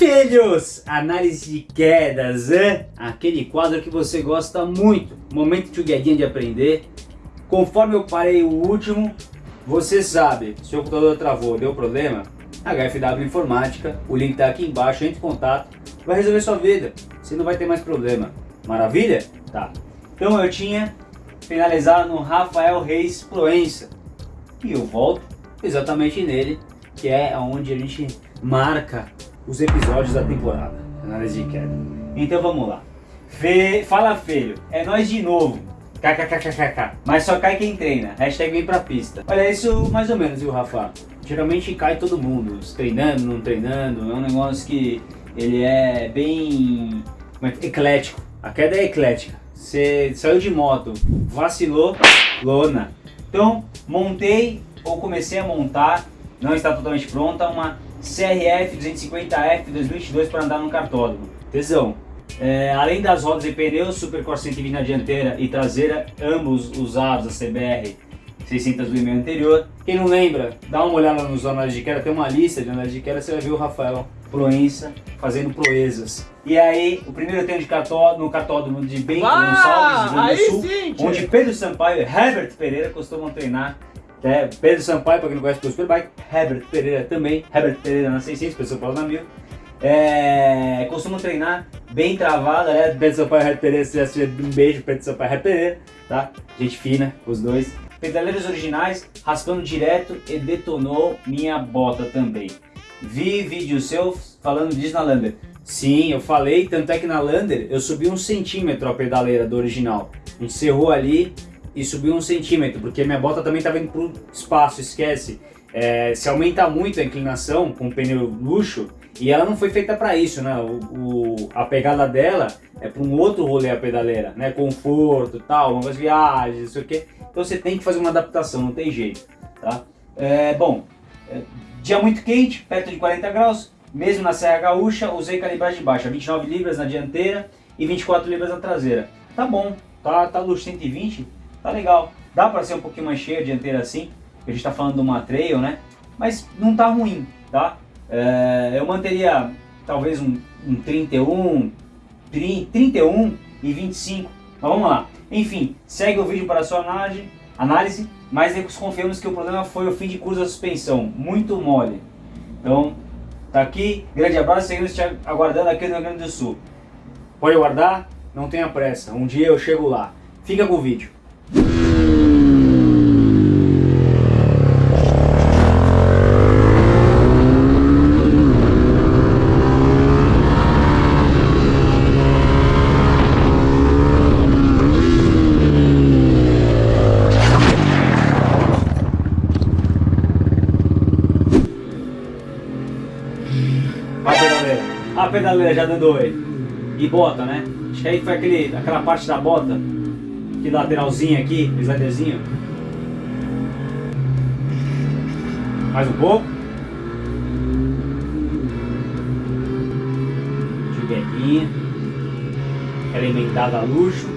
Filhos, análise de quedas, hein? aquele quadro que você gosta muito, momento tchuguedinha de aprender. Conforme eu parei o último, você sabe, se o computador travou, deu problema, HFW Informática, o link está aqui embaixo, entre em contato, vai resolver sua vida, você não vai ter mais problema. Maravilha? Tá. Então eu tinha finalizado no Rafael Reis Proença, e eu volto exatamente nele, que é onde a gente marca os episódios da temporada, análise de queda. Então vamos lá. Fala feio, é nós de novo. KKKKK. Mas só cai quem treina. Hashtag vem pra pista. Olha, isso mais ou menos, viu, Rafa? Geralmente cai todo mundo, treinando, não treinando. É um negócio que ele é bem é eclético. A queda é eclética. Você saiu de moto, vacilou, lona. Então, montei ou comecei a montar, não está totalmente pronta, uma CRF 250F 2022 para andar no cartódromo. Tesão. É, além das rodas e pneus, Supercore 120 na dianteira e traseira, ambos usados a CBR 600 do e-mail anterior. Quem não lembra, dá uma olhada nos análises de queda, tem uma lista de análises de queda, você vai ver o Rafael Proença fazendo proezas. E aí, o primeiro treino de catódromo, no catódromo de Bento Gonçalves, Rio Grande do Sul, sim, onde Pedro Sampaio e Herbert Pereira costumam treinar é, Pedro Sampaio, para quem não conhece o Superbike, Herbert Pereira também, Herbert Pereira na 600, Pedro Sampaio na 1000. É, costumam treinar bem travado, né? Pedro Sampaio e Herbert Pereira, se assistir, um beijo, Pedro Sampaio e Herbert Pereira, tá? Gente fina, os dois. Pedaleiros originais, raspando direto e detonou minha bota também. Vi vídeo seu falando disso na Lander. Sim, eu falei, tanto é que na Lander eu subi um centímetro a pedaleira do original. A gente cerrou ali, e subiu um centímetro, porque minha bota também estava indo para o espaço, esquece. É, se aumenta muito a inclinação com o pneu luxo, e ela não foi feita para isso, né? O, o, a pegada dela é para um outro rolê a pedaleira, né? Conforto, tal, longas viagens, não sei o que. Então você tem que fazer uma adaptação, não tem jeito, tá? É, bom, é, dia muito quente, perto de 40 graus, mesmo na Serra Gaúcha, usei calibragem baixa, 29 libras na dianteira e 24 libras na traseira. Tá bom, tá, tá luxo 120, tá legal. Dá para ser um pouquinho mais cheia a dianteira assim, a gente está falando de uma trail, né? Mas não tá ruim, tá? É, eu manteria talvez um, um 31, 30, 31 e 25. Mas vamos lá. Enfim, segue o vídeo para a sua análise, análise mas desconfiamos que o problema foi o fim de curso da suspensão, muito mole. Então, tá aqui, grande abraço, seguimos te aguardando aqui no Rio Grande do Sul. Pode aguardar, não tenha pressa, um dia eu chego lá. Fica com o vídeo. Pedaleira já dando oi. E bota, né? Acho que aí foi aquele, aquela parte da bota que lateralzinho aqui, sliderzinho. Mais um pouco. Juguetinha. Alimentada a luxo.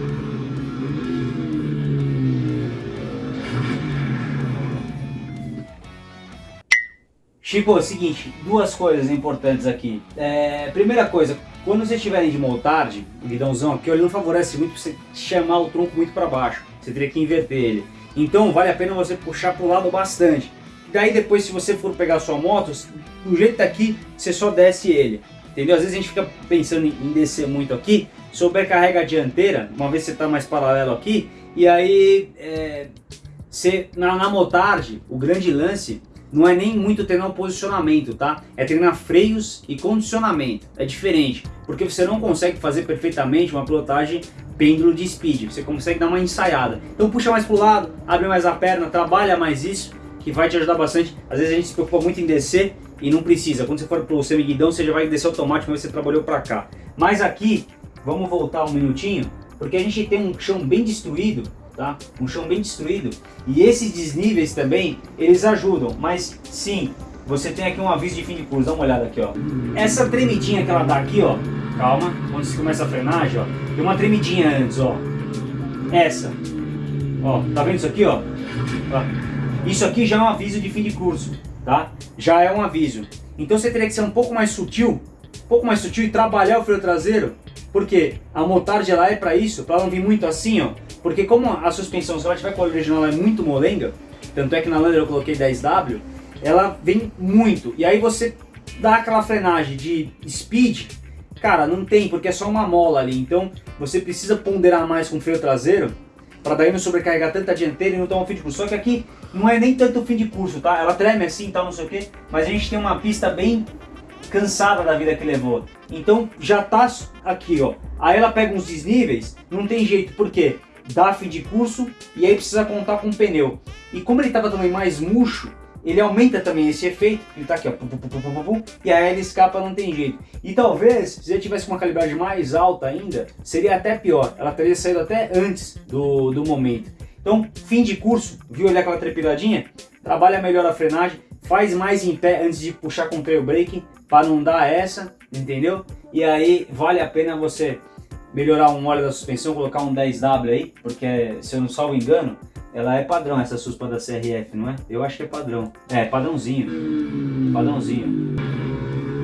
Chico, é o seguinte, duas coisas importantes aqui. É, primeira coisa, quando vocês estiverem de montard, o guidãozão aqui, ele não favorece muito você chamar o tronco muito para baixo. Você teria que inverter ele. Então vale a pena você puxar para o lado bastante. Daí depois, se você for pegar sua moto, do jeito tá aqui, você só desce ele. Entendeu? Às vezes a gente fica pensando em descer muito aqui, sobrecarrega a dianteira, uma vez você está mais paralelo aqui, e aí é, você, na, na motard, o grande lance não é nem muito treinar o posicionamento, tá? É treinar freios e condicionamento. É diferente, porque você não consegue fazer perfeitamente uma pilotagem pêndulo de speed. Você consegue dar uma ensaiada. Então puxa mais pro lado, abre mais a perna, trabalha mais isso, que vai te ajudar bastante. Às vezes a gente se preocupa muito em descer e não precisa. Quando você for pro semi-guidão, você já vai descer automático, mas você trabalhou para cá. Mas aqui, vamos voltar um minutinho, porque a gente tem um chão bem destruído tá? Um chão bem destruído. E esses desníveis também, eles ajudam. Mas sim, você tem aqui um aviso de fim de curso. Dá uma olhada aqui, ó. Essa tremidinha que ela dá aqui, ó. Calma, quando você começa a frenagem, ó. Tem uma tremidinha antes, ó. Essa. Ó, tá vendo isso aqui, ó? Isso aqui já é um aviso de fim de curso, tá? Já é um aviso. Então você teria que ser um pouco mais sutil, um pouco mais sutil e trabalhar o freio traseiro, porque a motard ela é para isso, para não vir muito assim, ó. Porque como a suspensão, se ela tiver com a original, é muito molenga, tanto é que na Lander eu coloquei 10W, ela vem muito. E aí você dá aquela frenagem de speed, cara, não tem, porque é só uma mola ali. Então você precisa ponderar mais com o freio traseiro, para daí não sobrecarregar tanta dianteira e não tomar um fim de curso. Só que aqui não é nem tanto fim de curso, tá? Ela treme assim e tal, não sei o que, mas a gente tem uma pista bem cansada da vida que levou. Então já tá aqui, ó. Aí ela pega uns desníveis, não tem jeito, por quê? Dá fim de curso e aí precisa contar com o pneu. E como ele tava também mais murcho, ele aumenta também esse efeito, ele tá aqui, ó, pum, pum, pum, e aí ele escapa, não tem jeito. E talvez, se ele tivesse uma calibragem mais alta ainda, seria até pior, ela teria saído até antes do, do momento. Então, fim de curso, viu olhar aquela trepidadinha? Trabalha melhor a frenagem, faz mais em pé antes de puxar com o trail brake, para não dar essa, entendeu? E aí, vale a pena você melhorar um óleo da suspensão, colocar um 10W aí, porque se eu não salvo engano, ela é padrão, essa suspa da CRF, não é? Eu acho que é padrão. É, padrãozinho. Padrãozinho.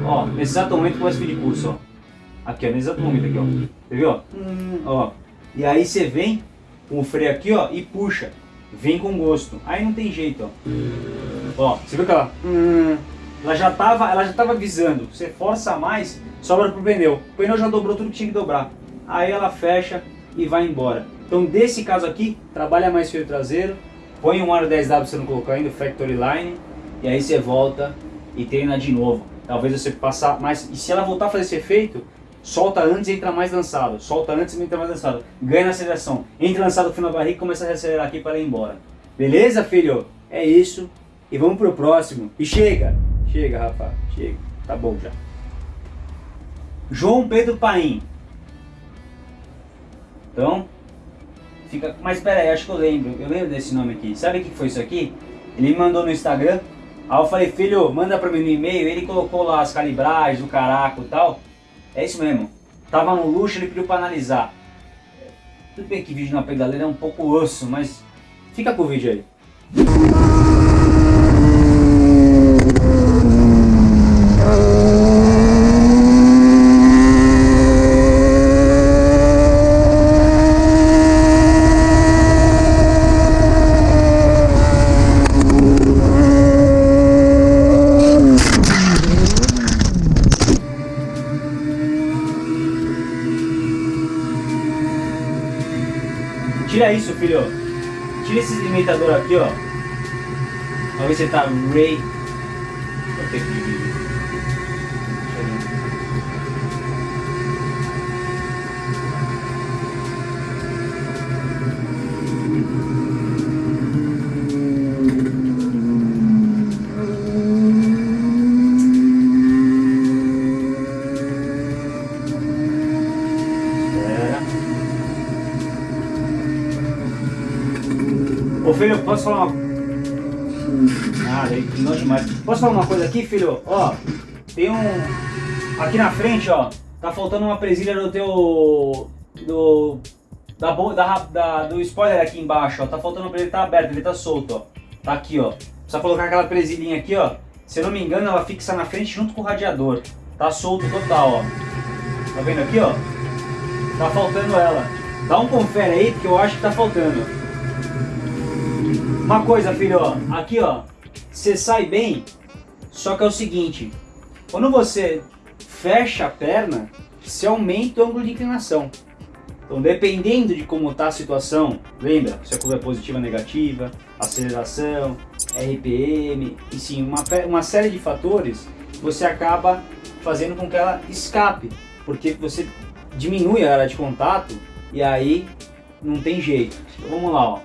Ó, nesse exato momento começa o fim de curso, ó. Aqui, ó, nesse exato momento aqui, ó. Você viu, ó? Ó. E aí você vem com o freio aqui, ó, e puxa. Vem com gosto. Aí não tem jeito, ó. Ó, você viu que ela... Ela já tava, ela já tava avisando. Você força mais, sobra pro pneu. O pneu já dobrou tudo que tinha que dobrar. Aí ela fecha e vai embora. Então desse caso aqui, trabalha mais fio traseiro, põe um aro 10W você não colocou ainda, Factory Line, e aí você volta e treina de novo. Talvez você passar mais, e se ela voltar a fazer esse efeito, solta antes e entra mais lançado, solta antes e entra mais lançado, ganha na aceleração, entra lançado no final da barriga e começa a reacelerar aqui para ir embora. Beleza, filho? É isso, e vamos pro próximo. E chega, chega, rapaz, chega, tá bom já. João Pedro Paim. Então, Fica, mas pera aí, acho que eu lembro, eu lembro desse nome aqui. Sabe o que foi isso aqui? Ele me mandou no Instagram, aí eu falei, filho, manda pra mim no e-mail, ele colocou lá as calibragens, o caraco e tal. É isso mesmo. Tava no luxo, ele pediu pra analisar. Tudo bem que vídeo na pedaleira é um pouco osso, mas fica com o vídeo aí. Filho. Tira esse limitador aqui, ó. Pra ver se tá Ray. Filho, posso falar uma... Ah, não demais. Posso falar uma coisa aqui, filho? Ó, tem um... Aqui na frente, ó, tá faltando uma presilha do teu... Do... Da, da, da, do spoiler aqui embaixo, ó. Tá faltando uma presilha, tá aberto, ele tá solto, ó. Tá aqui, ó. Precisa colocar aquela presilhinha aqui, ó. Se eu não me engano, ela fixa na frente junto com o radiador. Tá solto total, ó. Tá vendo aqui, ó? Tá faltando ela. Dá um confere aí, porque eu acho que tá faltando. Uma coisa, filho, ó, aqui ó, você sai bem, só que é o seguinte, quando você fecha a perna, você aumenta o ângulo de inclinação. Então, dependendo de como está a situação, lembra, se a curva é positiva ou negativa, aceleração, RPM, e sim, uma, uma série de fatores, você acaba fazendo com que ela escape, porque você diminui a área de contato e aí não tem jeito. Então, vamos lá, ó.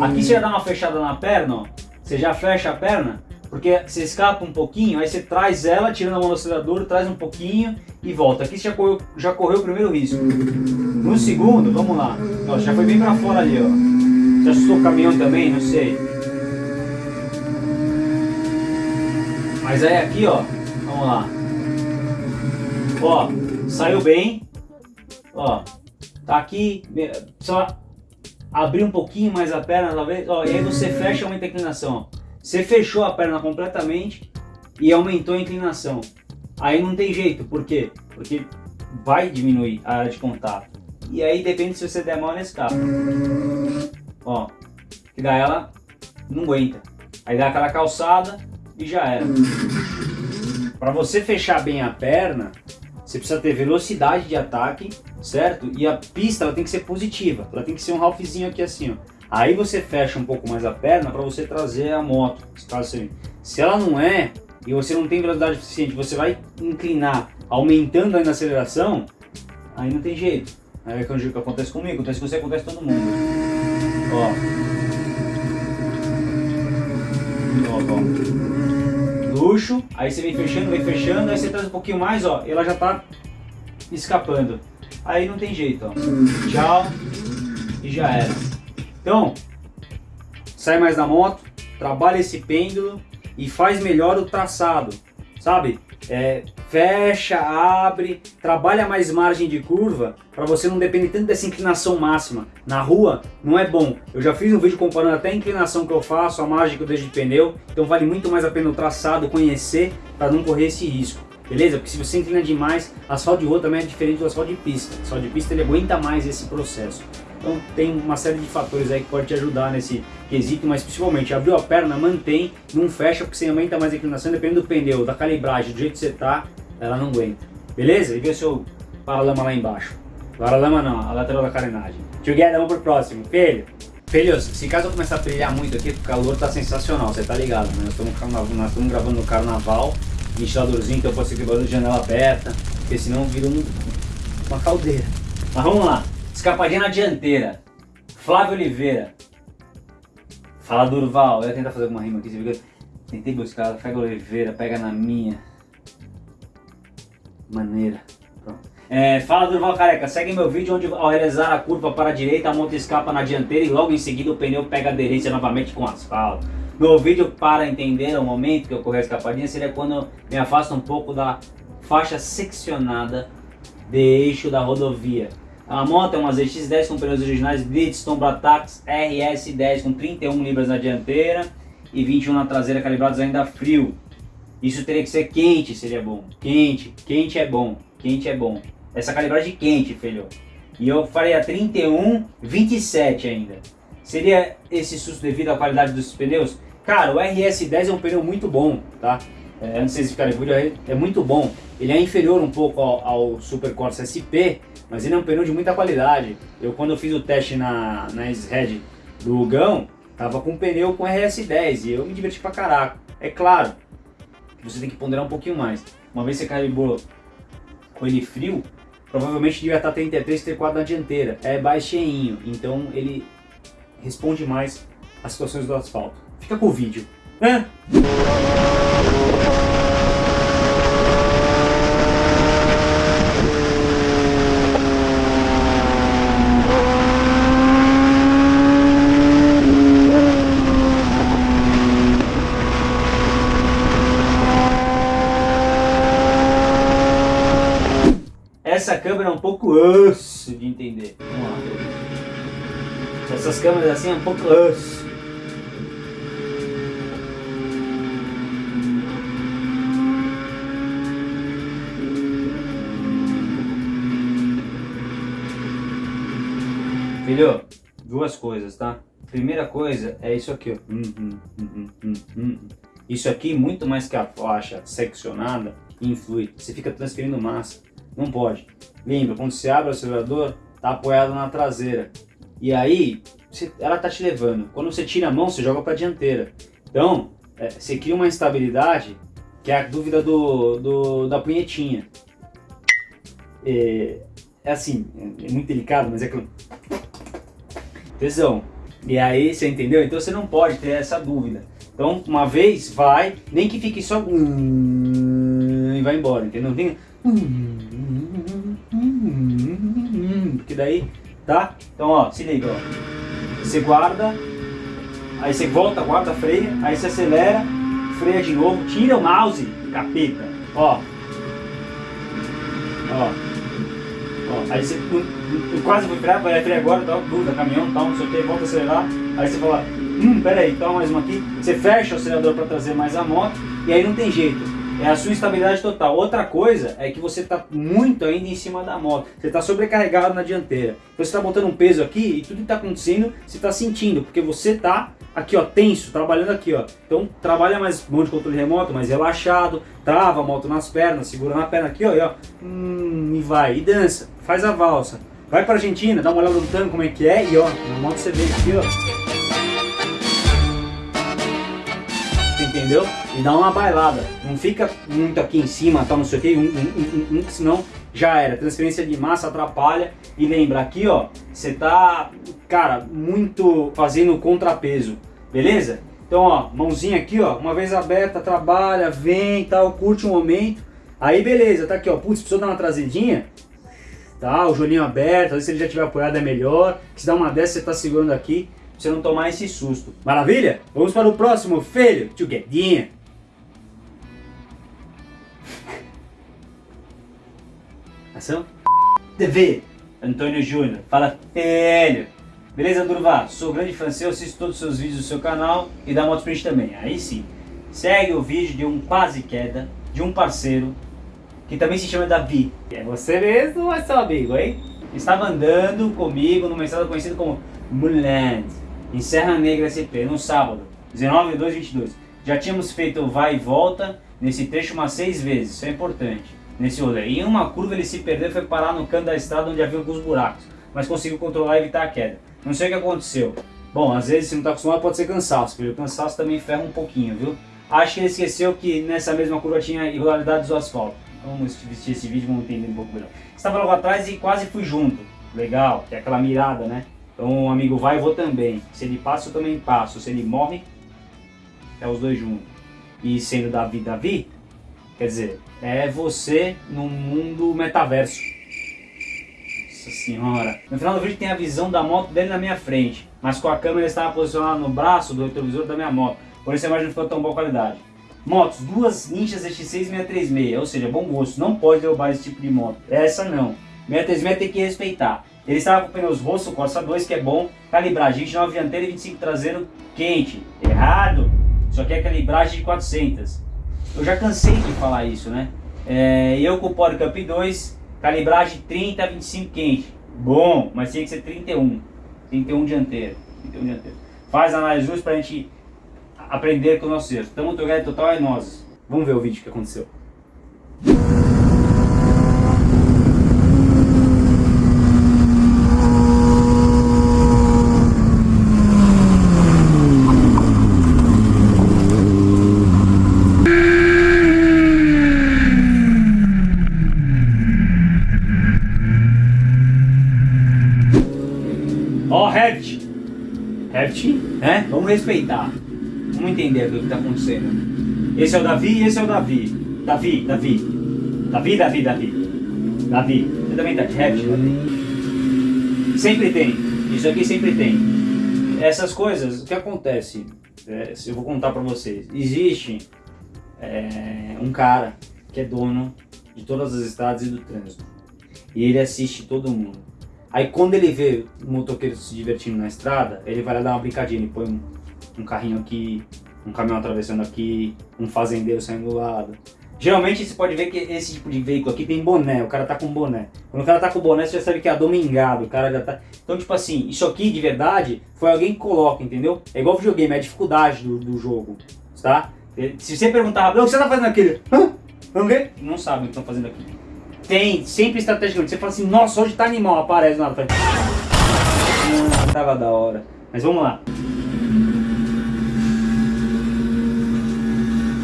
Aqui você já dá uma fechada na perna, ó. Você já fecha a perna, porque você escapa um pouquinho, aí você traz ela, tirando a mão do acelerador, traz um pouquinho e volta. Aqui você já correu, já correu o primeiro risco. No segundo, vamos lá. Ó, já foi bem pra fora ali, ó. Já assustou o caminhão também, não sei. Mas aí aqui, ó, vamos lá. Ó, saiu bem. Ó, aqui, só abrir um pouquinho mais a perna, talvez, ó, e aí você fecha aumenta a inclinação, ó. Você fechou a perna completamente e aumentou a inclinação. Aí não tem jeito, por quê? Porque vai diminuir a área de contato. E aí depende se você der mal nesse carro. Ó, que daí ela não aguenta. Aí dá aquela calçada e já era. Para você fechar bem a perna, você precisa ter velocidade de ataque, certo? E a pista ela tem que ser positiva, ela tem que ser um halfzinho aqui assim, ó. Aí você fecha um pouco mais a perna para você trazer a moto, Se ela não é, e você não tem velocidade suficiente, você vai inclinar, aumentando aí na aceleração, aí não tem jeito. Aí é o que acontece comigo, acontece com você, acontece com todo mundo. Ó. Ó, ó. Aí você vem fechando, vem fechando, aí você traz um pouquinho mais, ó, ela já tá escapando. Aí não tem jeito, ó. Tchau e já era. Então, sai mais da moto, trabalha esse pêndulo e faz melhor o traçado, sabe? É, fecha, abre, trabalha mais margem de curva para você não depender tanto dessa inclinação máxima. Na rua não é bom. Eu já fiz um vídeo comparando até a inclinação que eu faço, a margem que eu deixo de pneu, então vale muito mais a pena o traçado, conhecer para não correr esse risco. Beleza? Porque se você inclina demais, asfalto de rua também é diferente do asfalto de pista. O asfalto de pista ele aguenta mais esse processo. Então tem uma série de fatores aí que pode te ajudar nesse quesito, mas principalmente abriu a perna, mantém, não fecha, porque você aumenta mais a inclinação, depende do pneu, da calibragem, do jeito que você tá, ela não aguenta. Beleza? E vê o seu paralama lá embaixo. Paralama não, a lateral da carenagem. Together, vamos pro próximo. Filho, filhos, se caso eu começar a brilhar muito aqui, o calor tá sensacional, você tá ligado, né? Nós estamos gravando no carnaval, ventiladorzinho, então pode ser que barulho de janela aberta, porque senão vira um, uma caldeira. Mas vamos lá. Escapadinha na dianteira. Flávio Oliveira. Fala Durval. Eu ia tentar fazer alguma rima aqui. Você viu? Tentei buscar. Flávio Oliveira, pega na minha. Maneira. É, fala Durval Careca, segue meu vídeo onde ao realizar a curva para a direita a moto escapa na dianteira e logo em seguida o pneu pega aderência novamente com asfalto. No vídeo para entender o momento que ocorreu a escapadinha seria quando me afasta um pouco da faixa seccionada de eixo da rodovia. A moto é uma ZX-10 com pneus originais Bridgestone Bratax RS10 com 31 libras na dianteira e 21 na traseira calibrados ainda frio. Isso teria que ser quente, seria bom. Quente, quente é bom, quente é bom. Essa calibragem quente, filho. E eu farei a 31, 27 ainda. Seria esse susto devido à qualidade dos pneus? Cara, o RS10 é um pneu muito bom, tá? É, antes de vocês ficarem por é, é muito bom. Ele é inferior um pouco ao, ao Super Corsa SP, mas ele é um pneu de muita qualidade. Eu quando eu fiz o teste na, na S-Red do Hugão, tava com pneu com RS10 e eu me diverti pra caraca. É claro você tem que ponderar um pouquinho mais. Uma vez você calibrou com ele frio, provavelmente devia estar 33, 34 na dianteira. É baixinho, então ele responde mais às situações do asfalto. Fica com o vídeo. Né? Essa câmera é um pouco osso de entender. Vamos lá. Essas câmeras assim é um pouco. Filho, duas coisas, tá? Primeira coisa é isso aqui, ó. Hum, hum, hum, isso aqui, muito mais que a faixa seccionada, influi. Você fica transferindo massa. Não pode. Lembra, quando você abre o acelerador, tá apoiado na traseira. E aí, você, ela tá te levando. Quando você tira a mão, você joga para dianteira. Então, é, você cria uma instabilidade que é a dúvida do, do da punhetinha. É, é assim, é muito delicado, mas é que tesão. E aí, você entendeu? Então você não pode ter essa dúvida. Então, uma vez, vai, nem que fique só... e vai embora, entendeu? Não tem... Porque daí, tá? Então, ó, se liga, ó. Você guarda, aí você volta, guarda, freia, aí você acelera, freia de novo, tira o mouse, capeta, ó. Ó. Ó, aí você quase foi frear, vai frear agora, tal, dúvida, caminhão, tal, não sei o que, volta a acelerar. Aí você fala, hum, peraí, toma mais uma aqui. Você fecha o acelerador para trazer mais a moto e aí não tem jeito. É a sua estabilidade total. Outra coisa é que você está muito ainda em cima da moto. Você está sobrecarregado na dianteira. Você está botando um peso aqui e tudo que está acontecendo você está sentindo, porque você está aqui ó, tenso, trabalhando aqui ó. Então trabalha mais mão de controle remoto, mais relaxado, trava a moto nas pernas, segura na perna aqui ó, e, ó hum, e vai, e dança, faz a valsa. Vai pra Argentina, dá uma olhada no tango como é que é e ó, na moto você vê aqui ó. Entendeu? E dá uma bailada. Não fica muito aqui em cima, tal, não sei o que, um, um, um, senão já era. Transferência de massa atrapalha. E lembra, aqui ó, você tá, cara, muito fazendo contrapeso, beleza? Então ó, mãozinha aqui ó, uma vez aberta, trabalha, vem tal, curte um momento. Aí beleza, tá aqui ó, putz, precisou dar uma trazidinha, tá? O joelhinho aberto, às vezes se ele já tiver apoiado é melhor. Se dá uma dessa, você tá segurando aqui você não tomar esse susto. Maravilha? Vamos para o próximo, filho. Tchuguedinha. Ação? TV. Antônio Júnior. Fala, filho. Beleza, Durval? Sou grande fã seu, assisto todos os seus vídeos do seu canal e da Motosprint também. Aí sim. Segue o vídeo de um quase queda de um parceiro que também se chama Davi. É você mesmo ou é seu amigo, hein? Estava andando comigo numa estrada conhecida como Moonland em Serra Negra SP, no sábado, 19 2 22. Já tínhamos feito vai e volta nesse trecho umas seis vezes, isso é importante, nesse rolê. Em uma curva ele se perdeu e foi parar no canto da estrada onde havia alguns buracos, mas conseguiu controlar e evitar a queda. Não sei o que aconteceu. Bom, às vezes se não está acostumado pode ser cansaço, porque o cansaço também ferra um pouquinho, viu? Acho que ele esqueceu que nessa mesma curva tinha irregularidades do asfalto. Vamos assistir esse vídeo, vamos entender um pouco melhor. Estava logo atrás e quase fui junto. Legal, que é aquela mirada, né? Então um amigo vai, eu vou também. Se ele passa, eu também passo. Se ele morre, é os dois juntos. E sendo Davi, Davi, quer dizer, é você no mundo metaverso. Nossa senhora. No final do vídeo tem a visão da moto dele na minha frente. Mas com a câmera estava posicionada no braço do retrovisor da minha moto. Por isso a imagem não ficou tão boa qualidade. Motos, duas Ninjas XT 636, ou seja, bom gosto. Não pode derrubar esse tipo de moto. Essa não. 636 tem que respeitar. Ele estava com pneus Rosso Corsa 2, que é bom, calibragem 29 dianteiro e 25 traseiro quente. Errado! Isso aqui é calibragem de 400. Eu já cansei de falar isso, né? É, eu com o Cup 2, calibragem 30 a 25 quente. Bom, mas tinha que ser 31. 31 dianteiro. 31 dianteiro. Faz análise luz pra gente aprender com o nosso erro. Estamos together total é nós. Vamos ver o vídeo que aconteceu. né? Vamos respeitar. Vamos entender o que está acontecendo. Esse é o Davi e esse é o Davi. Davi, Davi. Davi, Davi, Davi. Davi. Você também tá de rap, Davi? Sempre tem. Isso aqui sempre tem. Essas coisas, o que acontece? É, eu vou contar para vocês. Existe é, um cara que é dono de todas as estradas e do trânsito. E ele assiste todo mundo. Aí quando ele vê o motoqueiro se divertindo na estrada, ele vai lá dar uma brincadinha, ele põe um, um carrinho aqui, um caminhão atravessando aqui, um fazendeiro saindo do lado. Geralmente você pode ver que esse tipo de veículo aqui tem boné, o cara tá com boné. Quando o cara tá com boné, você já sabe que é domingado, o cara já tá... Então, tipo assim, isso aqui de verdade foi alguém que coloca, entendeu? É igual videogame, é a dificuldade do, do jogo, tá? Se você perguntar, o que você tá fazendo aqui? Hã? Ver? Não sabe o que estão fazendo aqui. Tem, sempre estrategicamente. Você fala assim, nossa, hoje tá animal, aparece na frente. Ah, tava da hora. Mas vamos lá.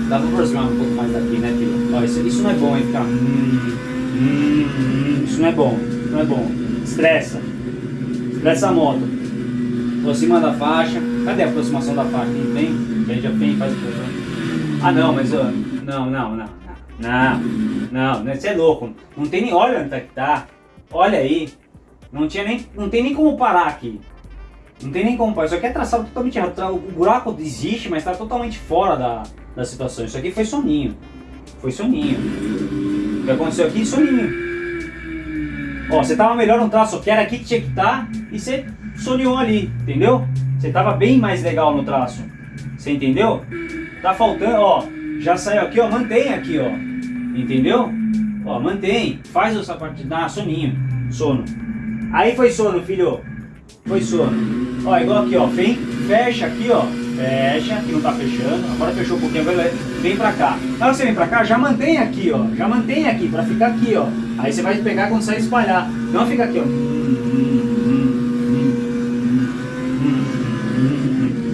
Dá pra aproximar um pouco mais daqui, né, filho? Ó, isso, isso não é bom, hein, ficar... Hum, hum, isso não é bom, não é bom. Estressa. Estressa a moto. Aproxima da faixa. Cadê a aproximação da faixa? Não tem? Já faz o Ah, não, mas... Ó, não, não, não. Não, não, você é louco. Não tem nem. Olha onde tá que tá. Olha aí. Não, tinha nem, não tem nem como parar aqui. Não tem nem como parar. Isso aqui é traçado totalmente errado. O buraco existe, mas está totalmente fora da, da situação. Isso aqui foi soninho. Foi soninho. O que aconteceu aqui? Soninho. Ó, você tava melhor no traço, que era aqui que tinha que estar, tá, e você soneou ali, entendeu? Você tava bem mais legal no traço. Você entendeu? Tá faltando, ó. Já saiu aqui, ó, mantém aqui, ó. Entendeu? Ó, mantém. Faz o sapato, dá soninho. Sono. Aí foi sono, filho. Foi sono. Ó, igual aqui, ó. Vem, fecha aqui, ó. Fecha, que não tá fechando. Agora fechou um pouquinho, agora vem pra cá. Na hora que você vem pra cá, já mantém aqui, ó. Já mantém aqui, pra ficar aqui, ó. Aí você vai pegar quando sair espalhar. Não fica aqui, ó.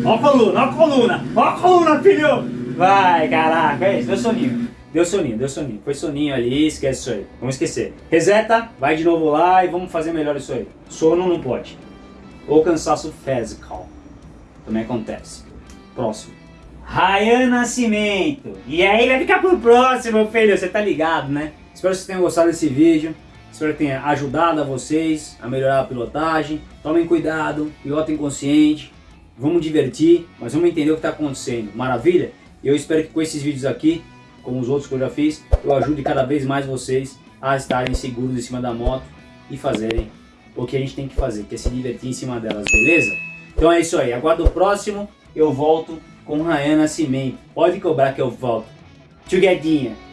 Ó a coluna, ó a coluna, ó a coluna, filho! Vai, caraca, é isso, deu soninho. Deu soninho, deu soninho. Foi soninho ali, esquece isso aí. Vamos esquecer. Reseta, vai de novo lá e vamos fazer melhor isso aí. Sono não pode. Ou cansaço physical. Também acontece. Próximo. Rayan Nascimento. E aí vai ficar pro próximo, filho. Você tá ligado, né? Espero que vocês tenham gostado desse vídeo. Espero que tenha ajudado a vocês a melhorar a pilotagem. Tomem cuidado, pilotem consciente. Vamos divertir, mas vamos entender o que está acontecendo. Maravilha? Eu espero que com esses vídeos aqui, como os outros que eu já fiz, eu ajude cada vez mais vocês a estarem seguros em cima da moto e fazerem o que a gente tem que fazer, que é se divertir em cima delas, beleza? Então é isso aí, aguardo o próximo, eu volto com Ryan Nascimento. Pode cobrar que eu volto. Tchuguedinha.